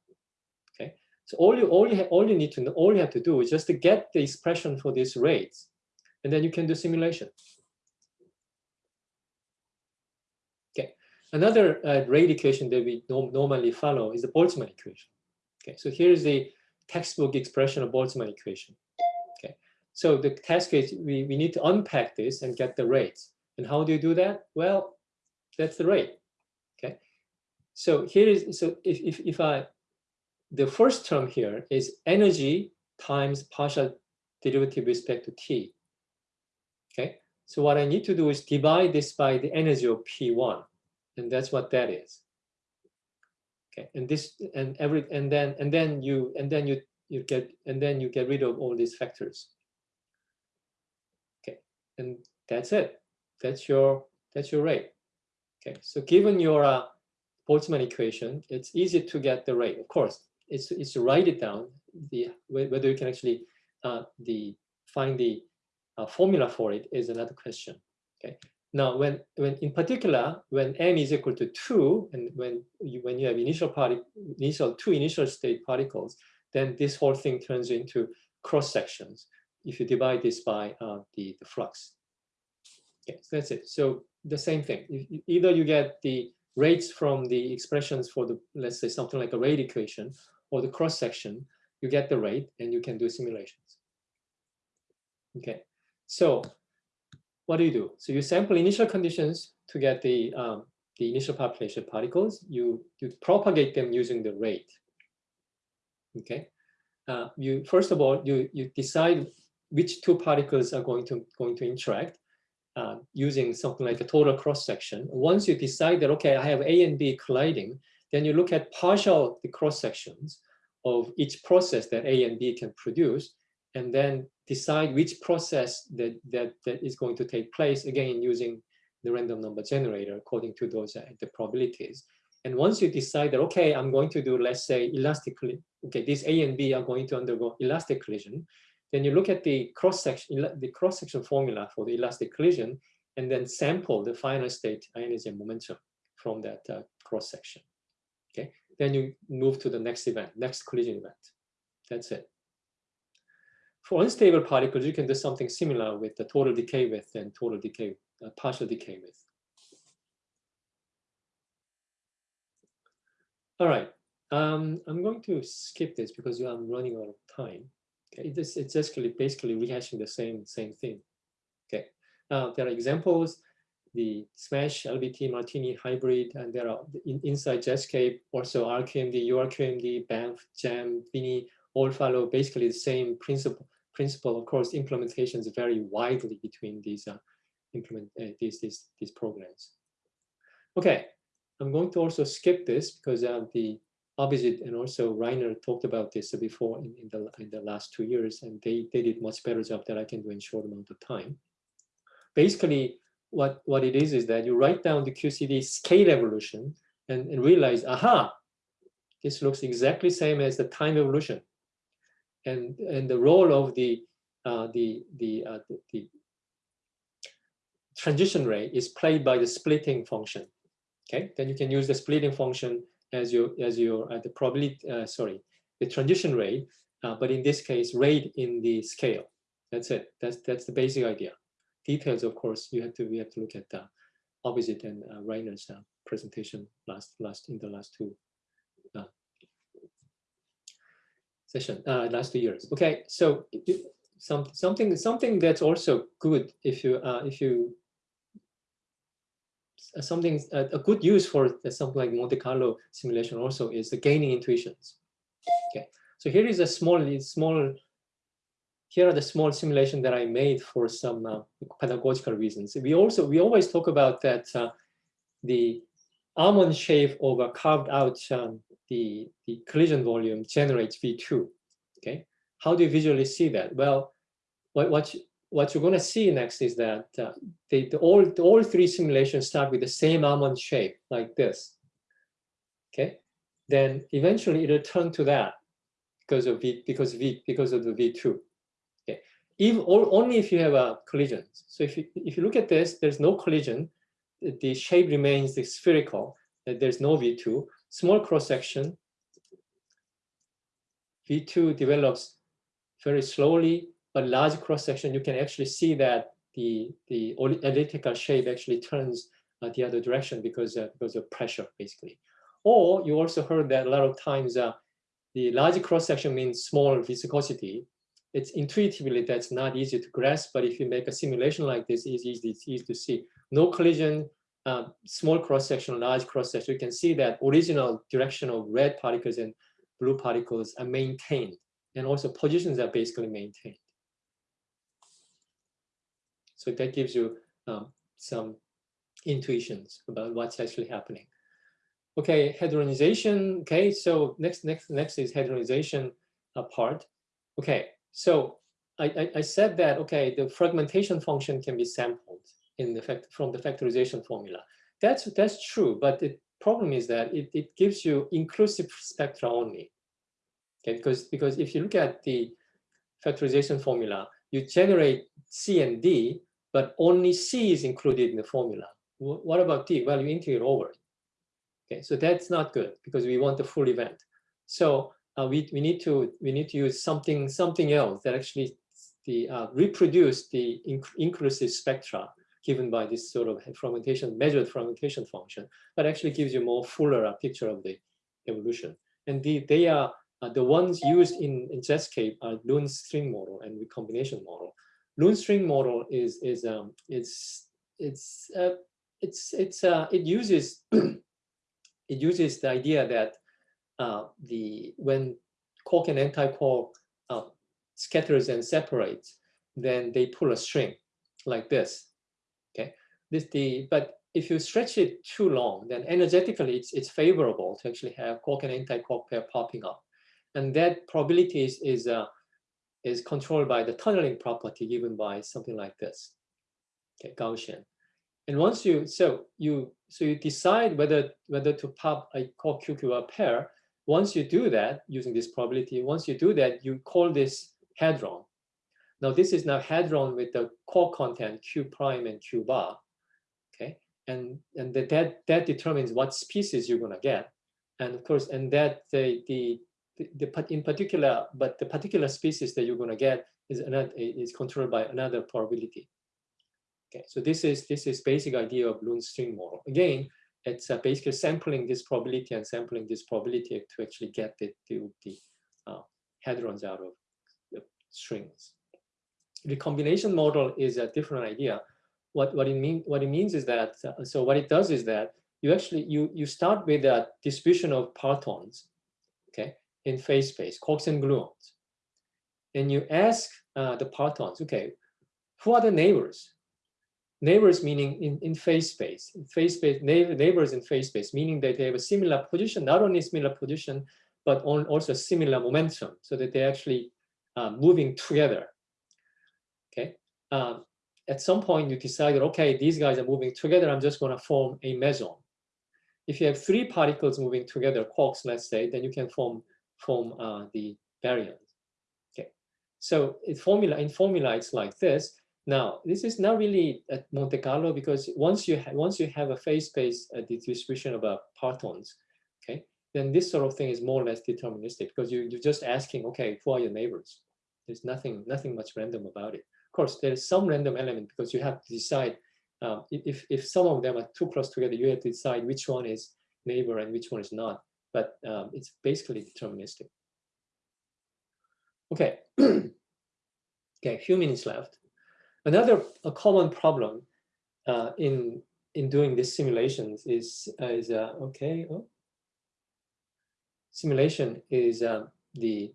Okay, so all you all you all you need to know, all you have to do is just to get the expression for these rates, and then you can do simulation. Okay, another uh, rate equation that we normally follow is the Boltzmann equation. Okay, so here's the textbook expression of Boltzmann equation. Okay, so the task is we, we need to unpack this and get the rates. And how do you do that? Well, that's the rate. Okay, so here is, so if, if, if I, the first term here is energy times partial derivative respect to t. Okay, so what I need to do is divide this by the energy of P1, and that's what that is. Okay, and this and every and then and then you and then you you get and then you get rid of all these factors. Okay, and that's it. That's your that's your rate. Okay, so given your uh, Boltzmann equation, it's easy to get the rate. Of course, it's, it's to write it down, the, whether you can actually uh, the, find the uh, formula for it is another question. Okay. Now, when, when in particular, when n is equal to two, and when you, when you have initial party, initial two initial state particles, then this whole thing turns into cross sections. If you divide this by uh, the, the flux. Okay, so that's it. So the same thing. If- Either you get the rates from the expressions for the, let's say something like a rate equation or the cross section, you get the rate and you can do simulations. Okay, so what do you do? So you sample initial conditions to get the, um, the initial population particles. You, you propagate them using the rate. Okay, uh, you first of all, you, you decide which two particles are going to, going to interact uh, using something like a total cross section. Once you decide that, okay, I have A and B colliding, then you look at partial the cross sections of each process that A and B can produce, and then decide which process that, that, that is going to take place, again, using the random number generator according to those uh, the probabilities. And once you decide that, okay, I'm going to do, let's say, elastically, okay, these A and B are going to undergo elastic collision, then you look at the cross section, the cross section formula for the elastic collision, and then sample the final state energy and momentum from that uh, cross section. Okay, then you move to the next event, next collision event. That's it. For unstable particles, you can do something similar with the total decay width and total decay, uh, partial decay width. All right, um, I'm going to skip this because I'm running out of time. Okay, this it's basically basically rehashing the same same thing. Okay, now there are examples, the Smash, LBT, Martini hybrid, and there are in, inside Jetscape, also RQMD, URQMD, Banff, Jam, Vini, all follow basically the same principle. Principle, of course, implementations vary widely between these uh, implement uh, these these these programs. Okay, I'm going to also skip this because uh, the Abhijit and also Rainer talked about this before in, in, the, in the last two years, and they, they did much better job than I can do in short amount of time. Basically, what, what it is is that you write down the QCD scale evolution and, and realize, aha, this looks exactly same as the time evolution. And, and the role of the, uh, the, the, uh, the, the transition rate is played by the splitting function. Okay, then you can use the splitting function as your as your uh, the probability uh, sorry the transition rate, uh, but in this case rate in the scale. That's it. That's that's the basic idea. Details, of course, you have to we have to look at the opposite and uh, Rainer's uh, presentation last last in the last two session uh, last two years. Okay, so some something something that's also good if you uh, if you something a, a good use for something like Monte Carlo simulation also is the gaining intuitions. Okay, so here is a small small. Here are the small simulation that I made for some uh, pedagogical reasons. We also we always talk about that uh, the almond shape of a carved out um, the the collision volume generates V2. Okay, how do you visually see that? Well, what what what you're going to see next is that uh, the, all, the, all three simulations start with the same almond shape like this. Okay, then eventually it'll turn to that because of V because V because of the V2. Okay, even or, only if you have a collision. So if you if you look at this, there's no collision. The, shape remains spherical. There's no V2. Small cross section. V2 develops very slowly but large cross section, you can actually see that the, the elliptical shape actually turns uh, the other direction because, uh, because of pressure, basically. Or you also heard that a lot of times uh, the large cross section means small viscosity. It's intuitively that's not easy to grasp, but if you make a simulation like this, it's easy, it's easy to see. No collision, uh, small cross section, large cross section, you can see that original direction of red particles and blue particles are maintained, and also positions are basically maintained. So that gives you um, some intuitions about what's actually happening. Okay, hadronization. Okay, so next, next, next is hadronization uh, part. Okay, so I, I, I, said that okay, the fragmentation function can be sampled in the fact from the factorization formula. That's that's true, but the problem is that it, it gives you inclusive spectra only. Okay, because because if you look at the factorization formula, you generate C and D, but only C is included in the formula. Wh- What about D? Well, you integrate over it. Okay, so that's not good because we want the full event. So uh, we, we need to we need to use something something else that actually the uh, reproduce the inc- inclusive spectra given by this sort of fragmentation measured fragmentation function, but actually gives you more fuller picture of the evolution. And the, they are uh, the ones used in, in Jetscape are Lund string model and recombination model. Lund string model is is um it's it's uh, it's it's uh, it uses it uses the idea that uh, the when quark and anti-quark uh, scatters and separates, then they pull a string like this. Okay, this the but if you stretch it too long, then energetically it's it's favorable to actually have quark and anti-quark pair popping up, and that probability is is uh, is controlled by the tunneling property given by something like this. Okay, Gaussian. And once you so you so you decide whether whether to pop a quark QQR pair. Once you do that using this probability, once you do that, you call this hadron. Now this is now hadron with the core content Q prime and Q bar. Okay, and and that that, that determines what species you're gonna get, and of course, and that the the the, the in particular, but the particular species that you're gonna get is another is controlled by another probability. Okay, so this is this is basic idea of Lund string model. Again, it's uh, basically sampling this probability and sampling this probability to actually get the the, the uh, hadrons out of the strings. The combination model is a different idea. What what it mean what it means is that uh, so what it does is that you actually you you start with a distribution of partons, okay, in phase space, quarks and gluons, and you ask uh, the partons, okay, who are the neighbors? neighbors meaning in, in phase space, phase space, neigh- neighbors in phase space, meaning that they have a similar position, not only similar position, but on also similar momentum, so that they're actually uh, moving together. Okay. Um, at some point, you decided, okay, these guys are moving together. I'm just going to form a meson. If you have three particles moving together, quarks, let's say, then you can form form uh, the baryons. Okay. So in formula in formula, it's like this. Now, this is not really at Monte Carlo because once you once you have a phase space uh, distribution of uh, partons, okay, then this sort of thing is more or less deterministic because you you're just asking, okay, who are your neighbors? There's nothing nothing much random about it. Course, there is some random element because you have to decide um, if if some of them are too close together, you have to decide which one is neighbor and which one is not. But um, it's basically deterministic. Okay. okay, a few minutes left. Another a common problem uh, in in doing these simulations is is uh, okay. Oh. Simulation is uh, the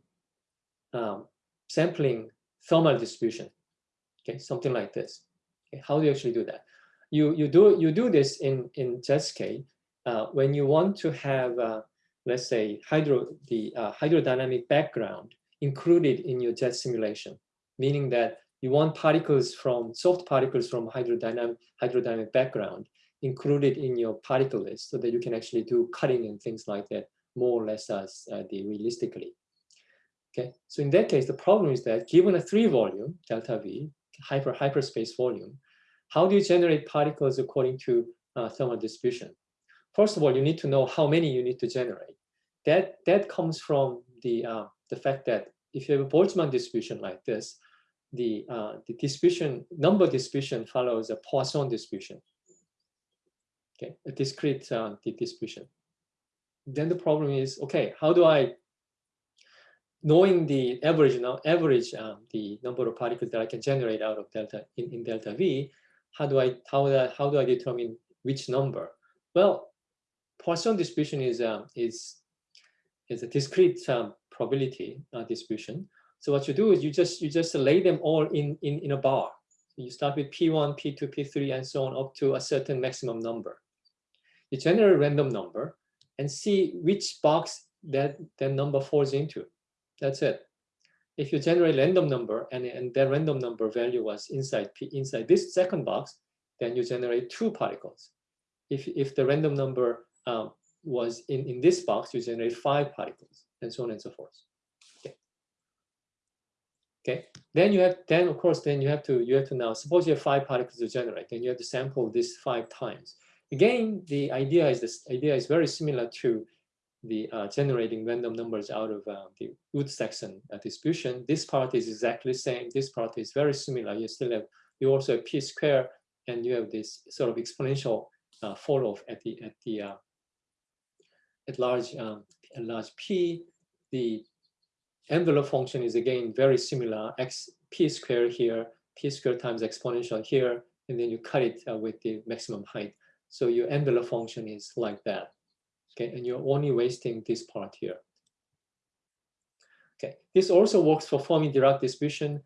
um, sampling thermal distribution. Okay, something like this. Okay, how do you actually do that? You you do you do this in in Jetscape uh, when you want to have uh, let's say hydro the uh, hydrodynamic background included in your jet simulation, meaning that you want particles from soft particles from hydrodynamic hydrodynamic background included in your particle list so that you can actually do cutting and things like that more or less as uh, the realistically. Okay, so in that case, the problem is that given a three volume delta V hyper hyperspace volume, how do you generate particles according to uh, thermal distribution? First of all, you need to know how many you need to generate. That that comes from the uh, the fact that if you have a Boltzmann distribution like this, the uh, the distribution number distribution follows a Poisson distribution. Okay, a discrete uh, distribution. Then the problem is okay. How do I knowing the average now average um, the number of particles that I can generate out of delta in, in delta V? How do I how do I, how do I determine which number? Well, Poisson distribution is um, is is a discrete um, probability uh, distribution. So what you do is you just you just lay them all in in in a bar. You start with P1, P2, P3, and so on up to a certain maximum number. You generate a random number and see which box that that number falls into. That's it. If you generate random number and, and that random number value was inside inside this second box, then you generate two particles. If if the random number um, was in in this box, you generate five particles, and so on and so forth. Okay. Okay, then you have, then of course, then you have to, you have to now, suppose you have five particles to generate, then you have to sample this five times. Again, the idea is this idea is very similar to the uh, generating random numbers out of uh, the Woods-Saxon uh, distribution. This part is exactly the same. This part is very similar. You still have, you also have p square, and you have this sort of exponential uh, fall off at the at the uh, at large um, at large p. The envelope function is again very similar. X p square here, p square times exponential here, and then you cut it uh, with the maximum height. So your envelope function is like that. Okay, and you're only wasting this part here. Okay, this also works for Fermi-Dirac distribution.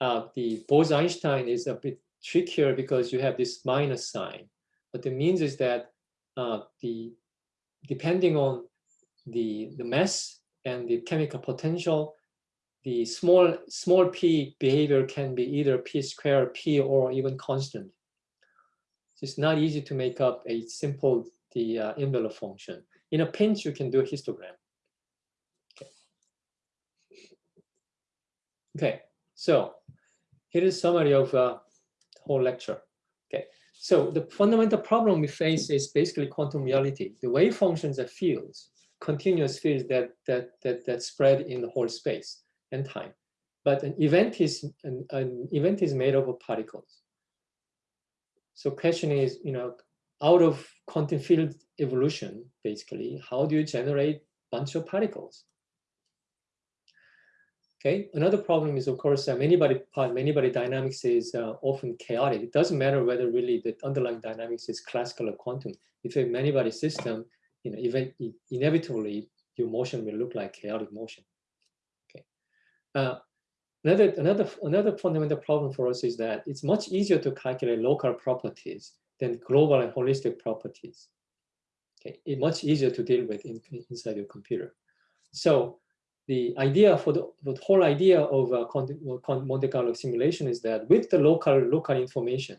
Uh, the Bose-Einstein is a bit trickier because you have this minus sign. What it means is that uh, the depending on the the mass and the chemical potential, the small small p behavior can be either p square, p, or even constant. It's not easy to make up a simple the uh, envelope function. In a pinch, you can do a histogram. Okay. Okay, so here is summary of uh, the whole lecture. Okay, so the fundamental problem we face is basically quantum reality. The wave functions are fields, continuous fields that that that that spread in the whole space and time. But an event is an, an event is made up of particles. So question is, you know, out of quantum field evolution, basically, how do you generate bunch of particles? Okay, another problem is, of course, uh, many body part, many body dynamics is uh, often chaotic. It doesn't matter whether really the underlying dynamics is classical or quantum. If you have many body system, you know, even inevitably your motion will look like chaotic motion. Okay. Uh, another another another fundamental problem for us is that it's much easier to calculate local properties than global and holistic properties. Okay, it's much easier to deal with in, inside your computer. So the idea for the, the whole idea of uh, Monte Carlo simulation is that with the local local information,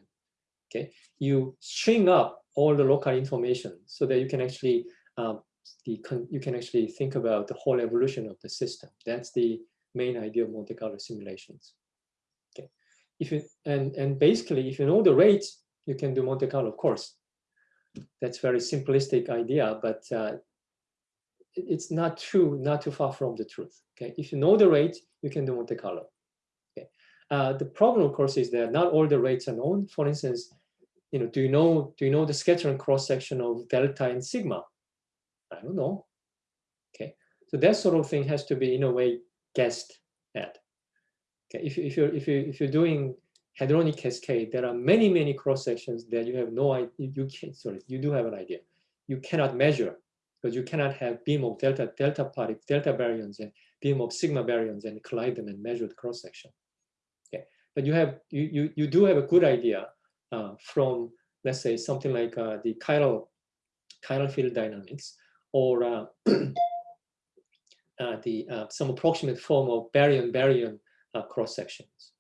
okay, you string up all the local information so that you can actually um, the you can actually think about the whole evolution of the system. That's the main idea of Monte Carlo simulations. Okay, if you and and basically if you know the rates, you can do Monte Carlo, of course. That's very simplistic idea, but uh, it's not true, not too far from the truth. Okay, if you know the rate, you can do Monte Carlo. Okay, uh, the problem, of course, is that not all the rates are known. For instance, you know, do you know do you know the scattering cross section of delta and sigma? I don't know. Okay, so that sort of thing has to be in a way guessed at. Okay, if if you're if you if you're doing hadronic cascade, there are many many cross sections that you have no idea. You can sorry, you do have an idea. You cannot measure because you cannot have beam of delta delta particles, delta baryons, and beam of sigma baryons and collide them and measure the cross section. Okay, but you have you you you do have a good idea uh, from let's say something like uh, the chiral chiral field dynamics or uh, uh the uh, some approximate form of baryon baryon uh, cross sections.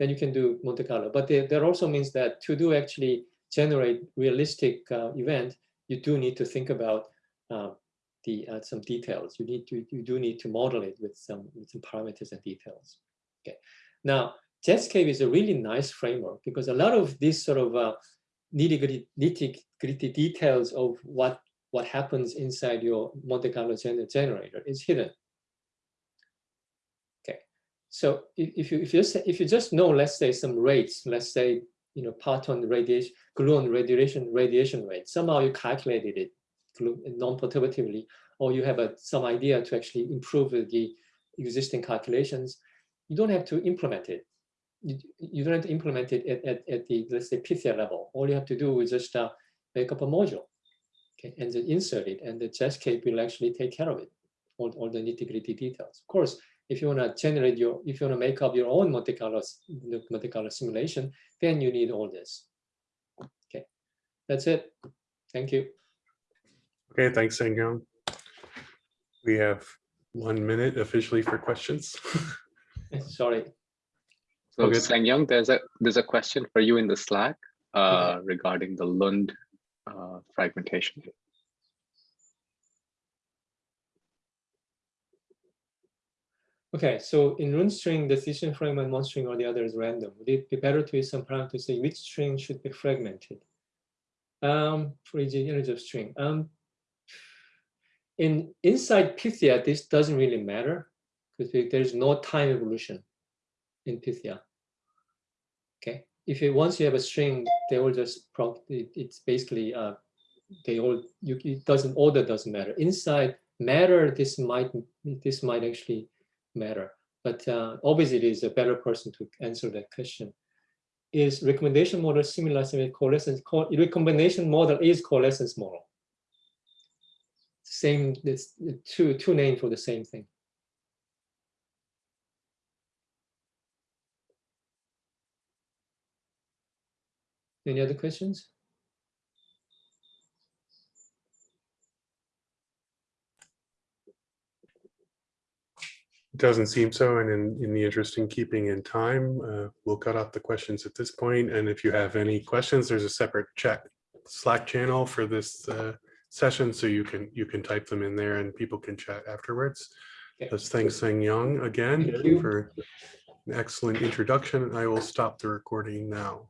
Then you can do Monte Carlo, but there also means that to do actually generate realistic event you do need to think about uh, the uh, some details. You need to you do need to model it with some with some parameters and details. Okay. Now Jetscape is a really nice framework because a lot of these sort of uh, nitty gritty, nitty gritty details of what what happens inside your Monte Carlo gener generator is hidden. So if, if you if you just if you just know, let's say some rates, let's say you know, parton radiation, gluon radiation radiation rate. Somehow you calculated it non-perturbatively, or you have a, some idea to actually improve the existing calculations. You don't have to implement it. You, you don't have to implement it at, at, at the, let's say, Pythia level. All you have to do is just uh, make up a module okay, and then insert it, and the Jetscape will actually take care of it, all, all the nitty-gritty details. Of course, if you want to generate your, if you want to make up your own Monte Carlo, Monte Carlo simulation, then you need all this. Okay, that's it. Thank you. Okay, thanks, Sangyong. We have one minute officially for questions. Sorry. So Okay. Sangyong, there's a there's a question for you in the Slack uh, regarding the Lund uh, fragmentation. Okay, so in Lund string, the decision fragment, one string or the other is random. Would it be better to use some parameter to say which string should be fragmented? Um, for each integer string. Um, in inside Pythia, this doesn't really matter because there's no time evolution in Pythia. Okay, if once you have a string, they all just. It, it's basically uh, they all you it doesn't order doesn't matter. Inside matter, this might this might actually matter, but uh, obviously it is a better person to answer that question. Is recombination model similar to coalescence? Co recombination model is coalescence model. Same, it's two two names for the same thing. Any other questions? Doesn't seem so, and in, in the interest in keeping in time, uh, we'll cut off the questions at this point. And if you have any questions, there's a separate chat Slack channel for this uh, session, so you can you can type them in there and people can chat afterwards. Okay. Let's thank Sangyong again you. for an excellent introduction. I will stop the recording now.